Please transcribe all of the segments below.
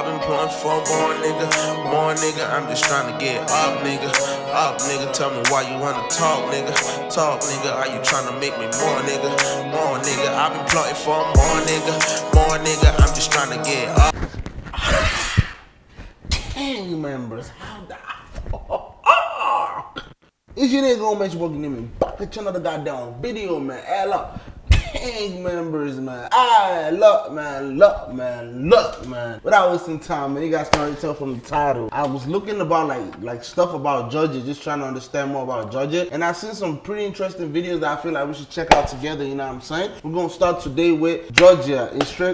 I've been pulling for more nigga, more nigga. I'm just trying to get up, nigga. Up, nigga. Tell me why you wanna talk, nigga. Talk, nigga. Are you trying to make me more, nigga? More, nigga. I've been plotting for more, nigga. More, nigga. I'm just trying to get up. Gang members, how the It's your nigga gonna make you me back to channel the goddamn video, man. Hell up gang members, man. I look, man, look, man, look, man. Without wasting time, man, you guys can already tell from the title. I was looking about like like stuff about Georgia, just trying to understand more about Georgia. And I seen some pretty interesting videos that I feel like we should check out together, you know what I'm saying? We're gonna start today with Georgia.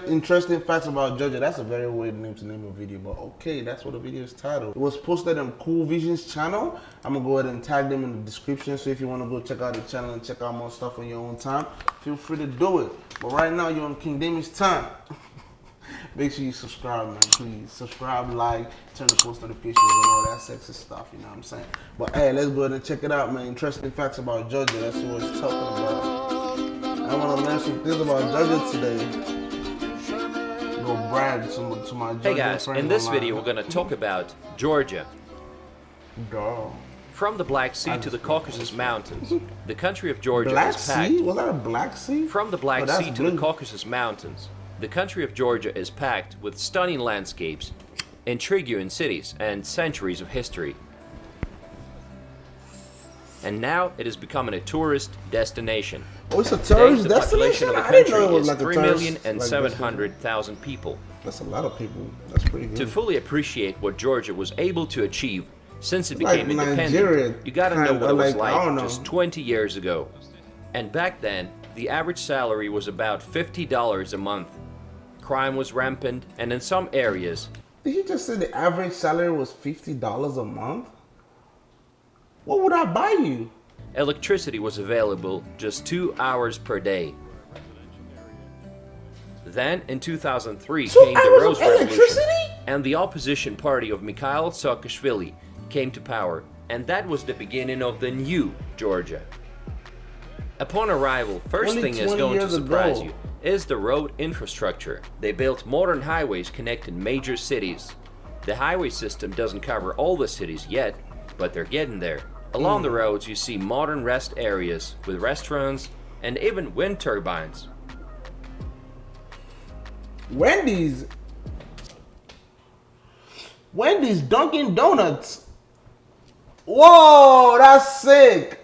Interesting facts about Georgia. That's a very weird name to name a video, but okay, that's what the video is titled. It was posted on Cool Visions channel. I'm gonna go ahead and tag them in the description. So if you wanna go check out the channel and check out more stuff on your own time, feel free to do it. But right now, you're on King Damien's time. Make sure you subscribe, man. Please subscribe, like, turn the post notifications, and all that sexy stuff. You know what I'm saying? But hey, let's go ahead and check it out, man. Interesting facts about Georgia. That's what we're talking about. I want to learn some things about Georgia today. Go brag to, to Hey guys, in this video, we're gonna talk about Georgia. Dog. From the Black Sea to the Caucasus Mountains, the country of Georgia Black is packed. Sea? Was that a Black Sea? From the Black oh, Sea to blue. the Caucasus Mountains, the country of Georgia is packed with stunning landscapes, intriguing cities, and centuries of history. And now it is becoming a tourist destination. Oh, it's a Today, the destination? population of the I didn't know country it was is like a tourist million and like, seven destination. hundred thousand people. That's a lot of people. That's pretty good. To fully appreciate what Georgia was able to achieve since it It's like became Nigeria, independent, you gotta know what it was like, like just 20 years ago. And back then, the average salary was about $50 a month. Crime was rampant, and in some areas, Did you just say the average salary was fifty dollars a month? What would I buy you? electricity was available just two hours per day. Then, in 2003, Two came the Rose Revolution, electricity? and the opposition party of Mikhail Saakashvili came to power, and that was the beginning of the new Georgia. Upon arrival, first Only thing is going to surprise ago. you is the road infrastructure. They built modern highways connecting major cities. The highway system doesn't cover all the cities yet, but they're getting there. Along Hmm. the roads, you see modern rest areas with restaurants and even wind turbines. Wendy's. Wendy's Dunkin' Donuts. Whoa, that's sick.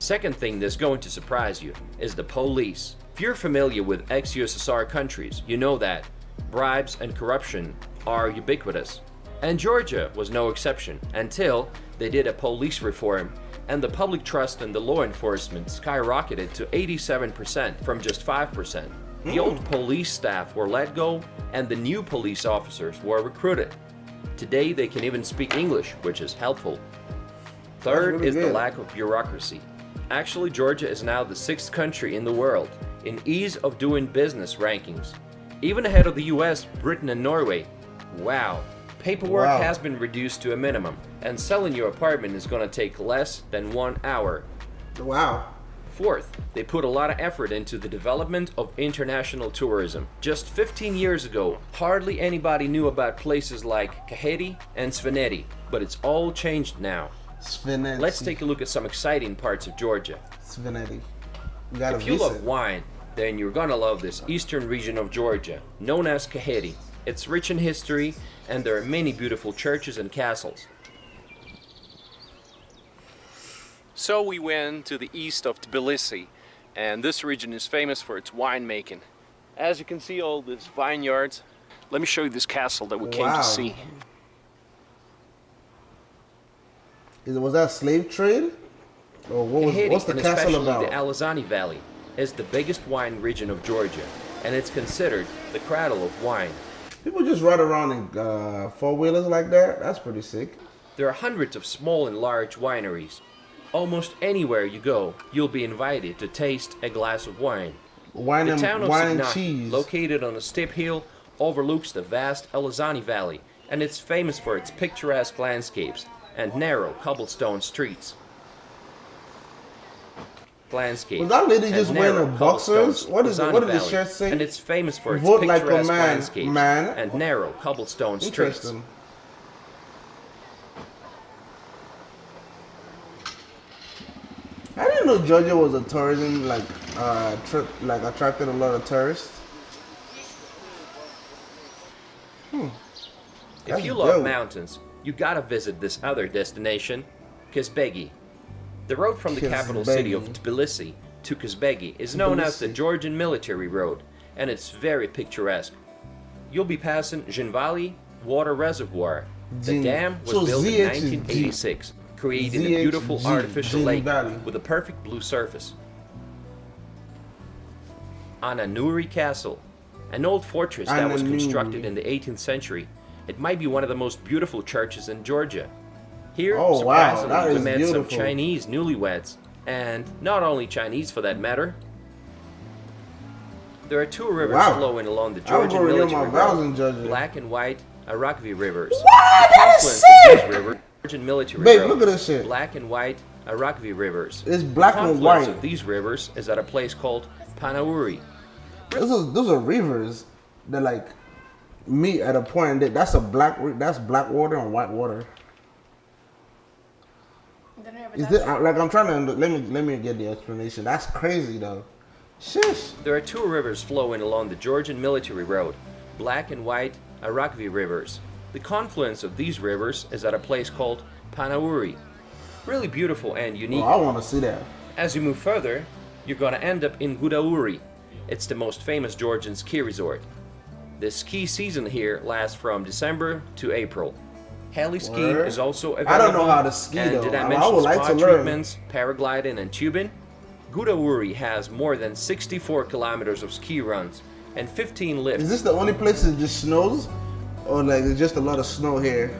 Second thing that's going to surprise you is the police. If you're familiar with ex-USSR countries, you know that bribes and corruption are ubiquitous. And Georgia was no exception until they did a police reform and the public trust in the law enforcement skyrocketed to 87% from just 5%. The hmm. old police staff were let go and the new police officers were recruited. Today they can even speak English, which is helpful. Third really is the lack of bureaucracy. Actually, Georgia is now the sixth country in the world in ease of doing business rankings, even ahead of the US, Britain, and Norway. Wow. Paperwork Wow. has been reduced to a minimum, and selling your apartment is going to take less than one hour. Wow. Fourth, they put a lot of effort into the development of international tourism. Just 15 years ago, hardly anybody knew about places like Kakheti and Svaneti, but it's all changed now. Let's take a look at some exciting parts of Georgia. Svinetti. You If you visit. love wine, then you're gonna love this eastern region of Georgia, known as Kakheti. It's rich in history, and there are many beautiful churches and castles. So we went to the east of Tbilisi, and this region is famous for its winemaking. As you can see, all these vineyards. Let me show you this castle that we came Wow. to see. Is, was that slave trade? Or what was, Kakheti, what's the and castle especially about? the Alazani Valley, is the biggest wine region of Georgia, and it's considered the cradle of wine. People just ride around in uh, four wheelers like that. That's pretty sick. There are hundreds of small and large wineries. Almost anywhere you go, you'll be invited to taste a glass of wine. Wine The and town of wine and cheese. located on a steep hill, overlooks the vast Alazani Valley, and it's famous for its picturesque landscapes and narrow cobblestone streets. landscape. Was that lady just wearing a boxers? What is it? What did the shirt say? And it's famous for its Vote like a picturesque man, landscapes man. and narrow cobblestone streets. Interesting. I didn't know Georgia was a tourism like uh trip like attracted a lot of tourists. If That's you love mountains, you gotta visit this other destination, Kazbegi. The road from the capital city of Tbilisi to Kazbegi is known as the Georgian Military Road, and it's very picturesque. You'll be passing Zhinvali Water Reservoir. The dam was so built in ZH is G. 1986, creating a beautiful G, artificial lake Zhinvali. with a perfect blue surface. Ananuri Castle, an old fortress that was constructed in the 18th century. It might be one of the most beautiful churches in Georgia. Here, Oh, wow, surprisingly, that we met some. Chinese newlyweds, and not only Chinese for that matter. There are two rivers Wow. flowing along the Georgian go renew military my vows road, in Georgia. black and white Aragvi rivers. What? That is sick! Georgian military Babe, road, look at this shit. Black and white Aragvi rivers. It's black the and confluence white. of these rivers is at a place called Panauri. Those are, those are rivers that like meet at a point. That, that's a black. That's black water and white water. Is this like I'm trying to let me let me get the explanation. That's crazy though. Shush. There are two rivers flowing along the Georgian military road, black and white Aragvi rivers. The confluence of these rivers is at a place called Panauri. Really beautiful and oh, unique. Oh. I want to see that. As you move further, you're gonna end up in Gudauri. It's the most famous Georgian ski resort. The ski season here lasts from December to April. Heli skiing is also available. I don't know how to ski, and though. Did I I- I mention would like spa to learn. treatments, paragliding, and tubing? Gudauri has more than 64 kilometers of ski runs and 15 lifts. Is this the only place that just snows, or like there's just a lot of snow here?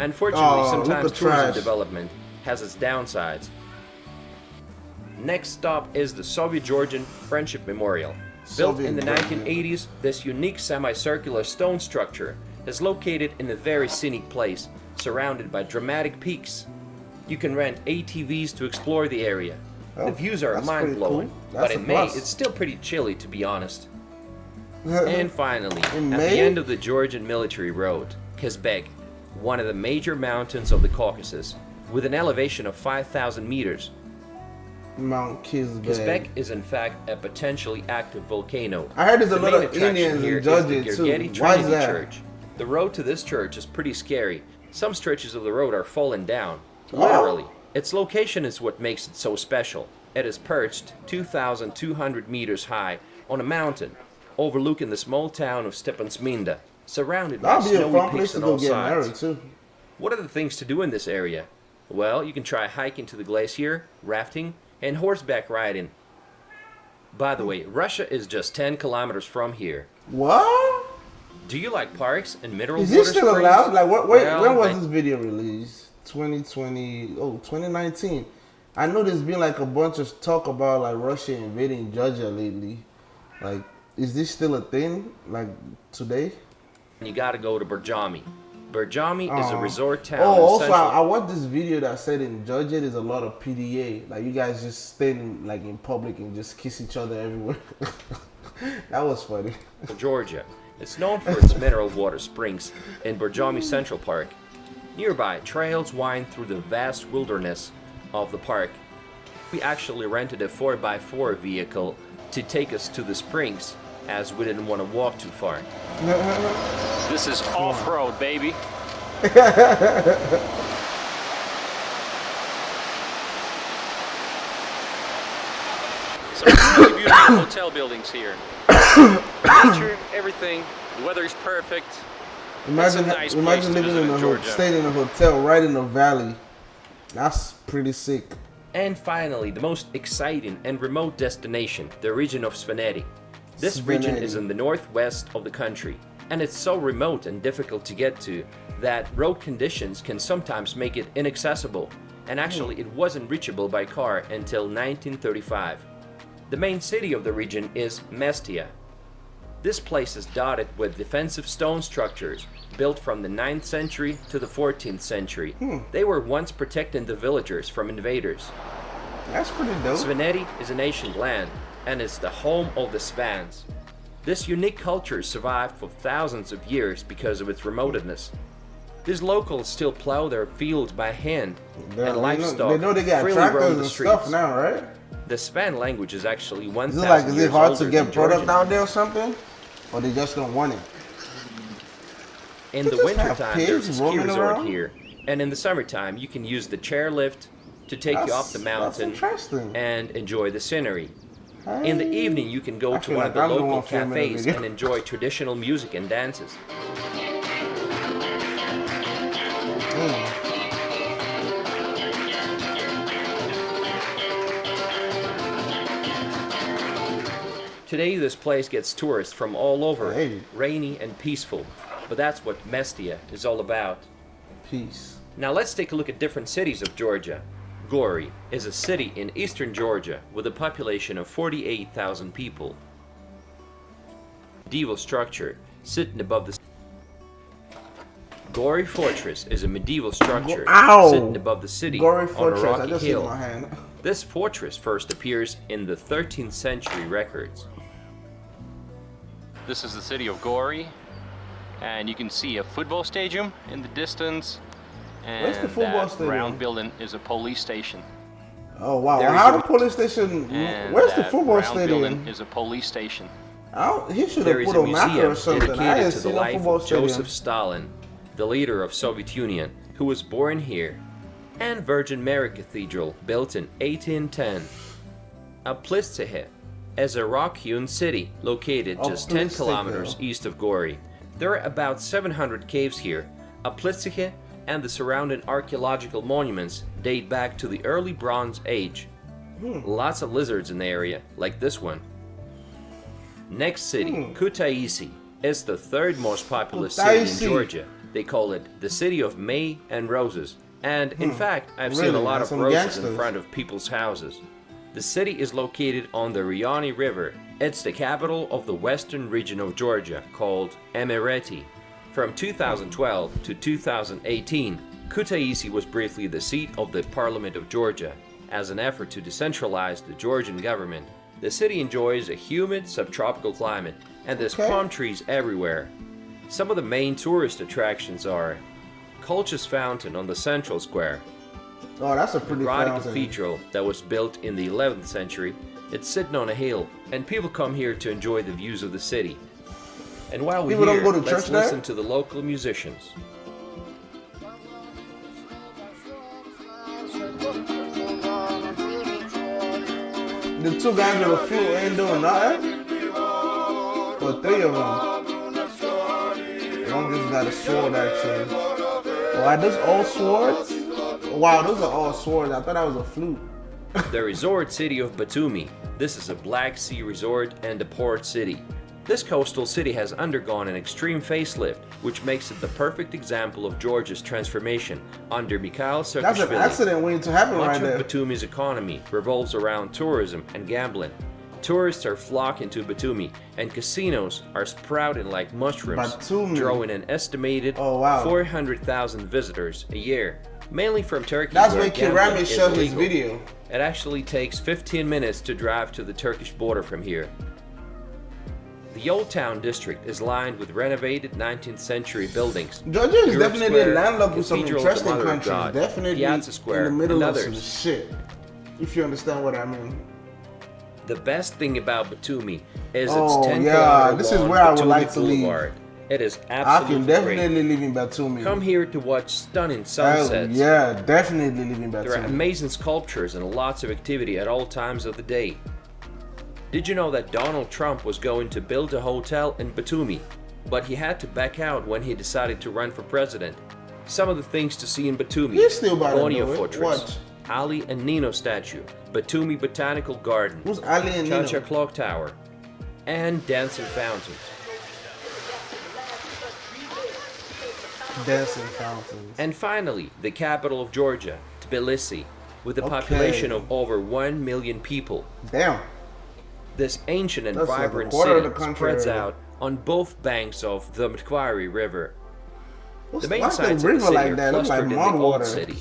Unfortunately, Oh, sometimes tourism trash. development has its downsides. Next stop is the Soviet-Georgian Friendship Memorial. Built in the 1980s, this unique semicircular stone structure is located in a very scenic place, surrounded by dramatic peaks. You can rent ATVs to explore the area. Oh, the views are mind-blowing, cool. but in May plus. it's still pretty chilly to be honest. And finally, In at the end of the Georgian military road, Kazbek, one of the major mountains of the Caucasus, with an elevation of 5,000 meters. Mount Kizbek. Kazbek is in fact a potentially active volcano. I heard there's a The lot of Indians here in Georgia too. Gergeti Why is Trinity that? Church. The road to this church is pretty scary. Some stretches of the road are falling down. Oh. Literally. Its location is what makes it so special. It is perched 2,200 meters high on a mountain, overlooking the small town of Stepantsminda, surrounded by That'd be a snowy peaks on go all get sides. married too. What are the things to do in this area? Well, you can try hiking to the glacier, rafting, and horseback riding. By the way, Russia is just 10 kilometers from here. What? Do you like parks and mineral Is water this still springs? allowed? Like, what, wait, Well, when was I- this video released? 2020, oh, 2019. I know there's been like a bunch of talk about like Russia invading Georgia lately. Like, is this still a thing? Like today? You gotta go to Borjomi. Borjomi is a Oh. resort town Oh, also. I, I watched this video that said in Georgia there's a lot of PDA. Like, you guys just stand like in public and just kiss each other everywhere. that was funny. Georgia. It's known for its mineral water springs in Borjomi Central Park. Nearby, trails wind through the vast wilderness of the park. We actually rented a 4x4 vehicle to take us to the springs, as we didn't want to walk too far. This is off-road, baby. Some really beautiful hotel buildings here. Nature, everything. The weather is perfect. Imagine, That's a nice imagine living in a Georgia. staying in a hotel right in the valley. That's pretty sick. And finally, the most exciting and remote destination, the region of Svaneti. This region is in the northwest of the country, and it's so remote and difficult to get to that road conditions can sometimes make it inaccessible, and actually it wasn't reachable by car until 1935. The main city of the region is Mestia. This place is dotted with defensive stone structures built from the 9th century to the 14th century. Hmm. They were once protecting the villagers from invaders. That's pretty dope. Svaneti is an ancient land and is the home of the Svans. This unique culture survived for thousands of years because of its remoteness. These locals still plow their fields by hand, They, and they livestock know, they know they freely roam the streets. stuff now, right? The Svan language is actually 1,000 Is it like is it hard to get product out there or something? Or they just don't want it? In They the wintertime, there's a ski resort around? here, and in the summertime, you can use the chairlift to take you up the That's- that's mountain and enjoy the scenery. In the evening, you can go I to one like of the I'm local one filming the cafes and enjoy traditional music and dances. Mm. Today, this place gets tourists from all over, Hey. rainy and peaceful. But that's what Mestia is all about. Peace. Now let's take a look at different cities of Georgia. Gori is a city in eastern Georgia with a population of 48,000 people. Medieval structure sitting above the Gori Fortress is a medieval structure Ow! sitting above the city Gory on a Fortress. I rocky just hill. my hand. This fortress first appears in the 13th century records. This is the city of Gori, and you can see a football stadium in the distance. And Where's the football that stadium? round building is a police station. Oh wow! There How is the police station? And Where's the football round stadium? building is a police station. I he should There have put a a map museum or something. I dedicated to the life of stadium. Joseph Stalin, the leader of Soviet Union, who was born here, and Virgin Mary Cathedral, built in 1810. Uplistsikhe is a rock-hewn city located just 10 kilometers east of Gori. There are about 700 caves here. Uplistsikhe and the surrounding archaeological monuments date back to the early Bronze Age. Hmm. Lots of lizards in the area, like this one. Next city, Hmm. Kutaisi, is the third most populous city in Georgia. They call it the city of May and Roses. And in fact, I've seen a Hmm. Lot That's of roses gangsters. in front of people's houses. The city is located on the Rioni River. It's the capital of the western region of Georgia, called Imereti. From 2012 to 2018, Kutaisi was briefly the seat of the Parliament of Georgia. As an effort to decentralize the Georgian government, the city enjoys a humid subtropical climate, and there's Okay. palm trees everywhere. Some of the main tourist attractions are Colchis Fountain on the Central Square, Oh, that's a pretty fountain. Cathedral that was built in the 11th century. It's sitting on a hill, and people come here to enjoy the views of the city. And while we're People don't here, go to let's church there? listen to the local musicians. The two guys with the flute ain't doing nothing. Or three of them. One just got a sword actually. Wow, those all swords? Wow, those are all swords. I thought that was a flute. the resort city of Batumi. This is a Black Sea resort and a port city. This coastal city has undergone an extreme facelift, which makes it the perfect example of Georgia's transformation under Mikhail That's an Saakashvili. accident waiting to happen Much right of there. Batumi's economy revolves around tourism and gambling. Tourists are flocking to Batumi, and casinos are sprouting like mushrooms, Batumi. drawing an estimated Oh, wow. 400,000 visitors a year, mainly from Turkey. That's when Kirami showed his video. It actually takes 15 minutes to drive to the Turkish border from here. The Old Town district is lined with renovated 19th century buildings. Georgia is Europe definitely Square, landlocked with some Cathedral of the interesting countries. God, Definitely Piazza Square, in the middle of some shit. If you understand what I mean. The best thing about Batumi is Oh, its 10 yeah, this is where I would like to live. Boulevard. It is I absolutely can great. definitely live in Batumi. Come here to watch stunning Hell, sunsets. yeah, definitely live in Batumi. There are amazing sculptures and lots of activity at all times of the day. Did you know that Donald Trump was going to build a hotel in Batumi, but he had to back out when he decided to run for president? Some of the things to see in Batumi: He's still about to Gonio do it. Fortress. Ali and Nino statue, Batumi Botanical Garden, Who's Ali and Nino? Clock Tower, and dancing fountains. Dancing fountains. And finally, the capital of Georgia, Tbilisi, with a Okay. population of over 1 million people. Damn. This ancient and That's vibrant of city spreads out on both banks of the Mtkvari River. What's The main sites of the city like are? Look like clustered in the old city.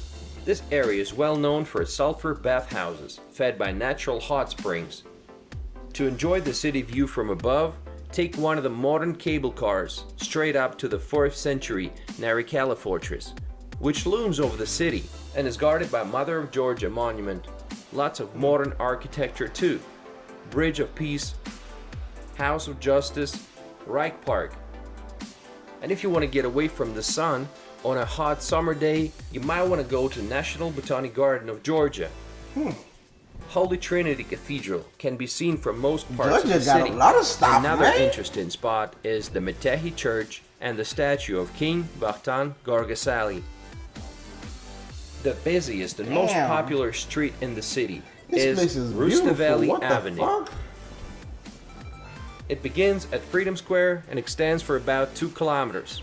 This area is well known for its sulfur bathhouses, fed by natural hot springs. To enjoy the city view from above, take one of the modern cable cars straight up to the 4th century Narikala fortress, which looms over the city and is guarded by Mother of Georgia monument. Lots of modern architecture too. Bridge of Peace, House of Justice, Rike Park. And if you want to get away from the sun on a hot summer day, you might want to go to National Botanic Garden of Georgia. Hmm. Holy Trinity Cathedral can be seen from most parts Georgia of the got a city. lot of stuff, Another man. interesting spot is the Metekhi Church and the statue of King Vakhtang Gorgasali. The busiest and most popular street in the city This place is is beautiful. Rustaveli what the Avenue. fuck? It begins at Freedom Square and extends for about 2 kilometers.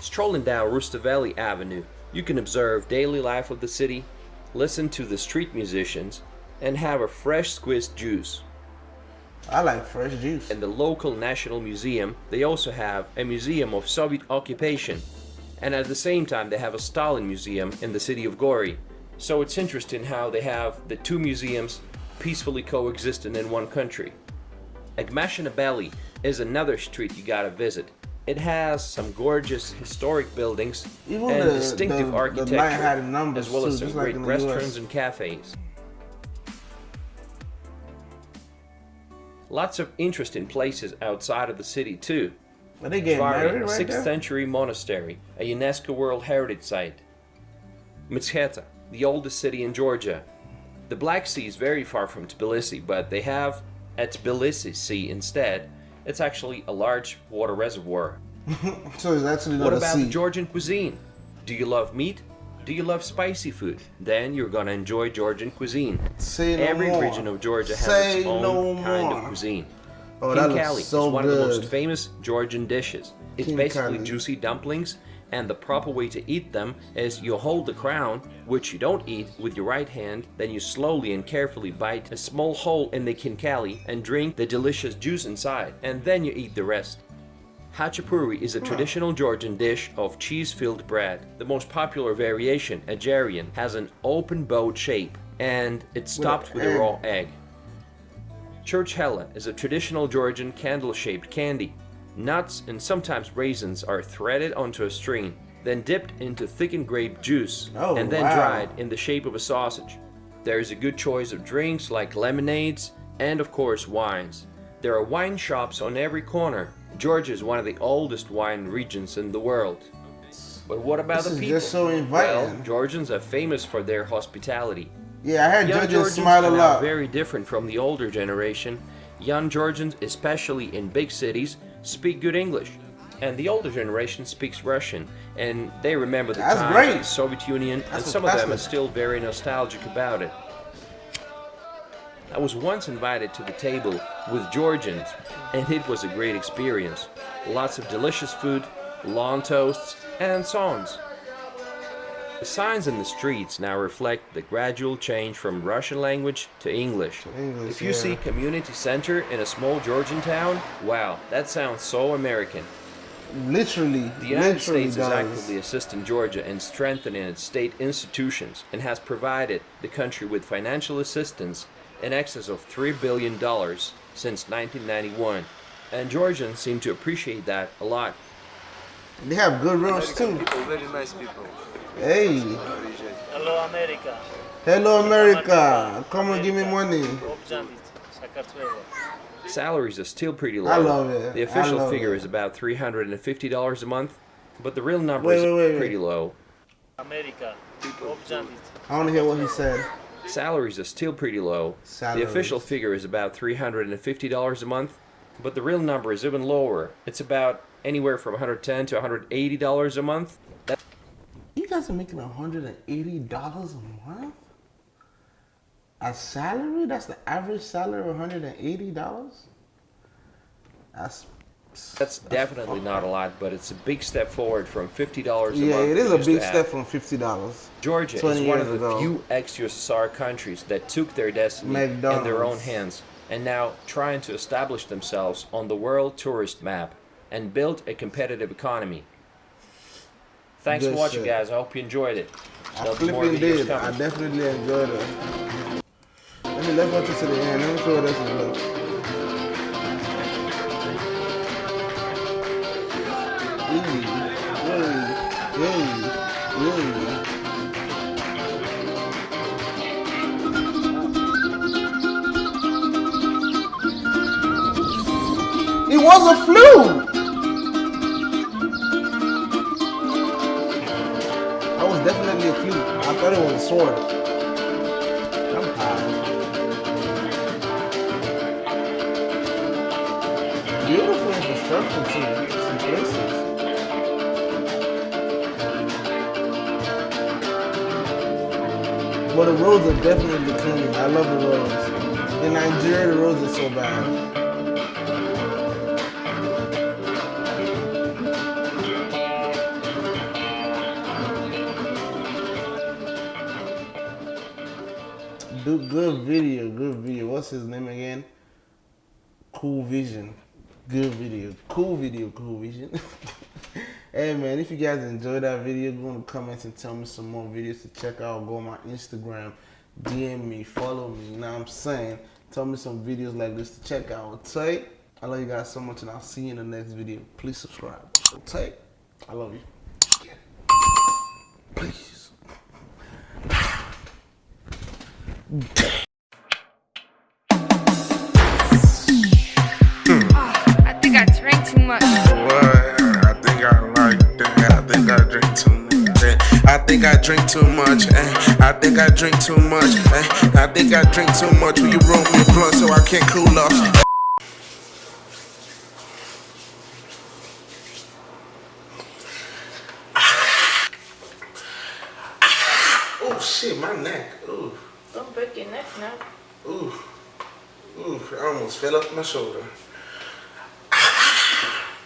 Strolling down Rustaveli Avenue, you can observe daily life of the city, listen to the street musicians, and have a fresh squeezed juice. I like fresh juice. In the local National Museum, they also have a museum of Soviet occupation, and at the same time they have a Stalin museum in the city of Gori. So it's interesting how they have the two museums peacefully coexisting in one country. Aghmashenebeli is another street you gotta visit. It has some gorgeous historic buildings Even and the- distinctive the- the architecture, numbers as well as too, some just like great restaurants and cafes. Lots of interesting places outside of the city too. Are they getting Varna, married a right 6th there? century monastery, a UNESCO World Heritage Site. Mtskheta, the oldest city in Georgia. The Black Sea is very far from Tbilisi, but they have a Tbilisi Sea instead. It's actually a large water reservoir. So it's actually not What about sea. the Georgian cuisine? Do you love meat? Do you love spicy food? Then you're gonna enjoy Georgian cuisine. Say no Every region of Georgia has Say its own no kind more. of cuisine. Oh, looks Khinkali so is one of the most famous Georgian dishes. It's basically Khinkali. juicy dumplings, and the proper way to eat them is you hold the crown, which you don't eat, with your right hand, then you slowly and carefully bite a small hole in the khinkali and drink the delicious juice inside, and then you eat the rest. Khachapuri is a traditional Georgian dish of cheese-filled bread. The most popular variation, Ajarian, has an open bowed shape, and it's topped with a egg. raw egg. Church is a traditional Georgian candle-shaped candy. Nuts and sometimes raisins are threaded onto a string, then dipped into thickened grape juice, Oh, and then wow. dried in the shape of a sausage. There is a good choice of drinks like lemonades and, of course, wines. There are wine shops on every corner. Georgia is one of the oldest wine regions in the world. But what about This the people? just so well. Georgians are famous for their hospitality. Yeah, I heard Young Georgia Georgians smile a lot. very different from the older generation. Young Georgians, especially in big cities, speak good English. And the older generation speaks Russian, and they remember the That's times great. of the Soviet Union, and some of them are still very nostalgic about it. I was once invited to the table with Georgians, and it was a great experience. Lots of delicious food, long toasts, and songs. The signs in the streets now reflect the gradual change from Russian language to English. English, if you yeah. see community center in a small Georgian town, wow, that sounds so American. Literally, The United literally States is actively assisting Georgia in strengthening its state institutions and has provided the country with financial assistance in excess of $3 billion since 1991. And Georgians seem to appreciate that a lot. They have good roads too. People, very nice people. Hey. Hello, America. Hello, America. Come on, give me money. Salaries are still pretty low. I love it. The official figure it. is about $350 a month, but the real number wait, is wait, wait, pretty low. America. I want to hear what he said. Salaries are still pretty low. Salaries. The official figure is about $350 a month, but the real number is even lower. It's about anywhere from 110 to $180 a month guys are making $180 a month? A salary? That's the average salary of $180? That's. That's definitely not a lot, but it's a big step forward from $50 a Yeah, month. it is a big step from $50. Georgia is one of the ago. few ex-USSR countries that took their destiny in their own hands and now trying to establish themselves on the world tourist map and build a competitive economy. Thanks Good for watching, guys. I hope you enjoyed it. I There'll be more flipping did. I definitely enjoyed it. Let me let's watch it to the end. Let me show what else is roads are definitely clean. I love the roads. In Nigeria, the roads are so bad. Do good video, good video. What's his name again? Cool Vision. Good video. Cool video, cool vision. hey man, if you guys enjoyed that video, go in the comments and tell me some more videos to check out. Go on my Instagram, DM me, follow me, you know what I'm saying? Tell me some videos like this to check out. Take. I love you guys so much and I'll see you in the next video. Please subscribe. Take. I love you. Please. drink too much. eh. I think I drink too much. eh. I think I drink too much. Will you roll me a blunt so I can't cool off? Oh shit, my neck. Ooh, Don't break your neck now. ooh, ooh. I almost fell off my shoulder.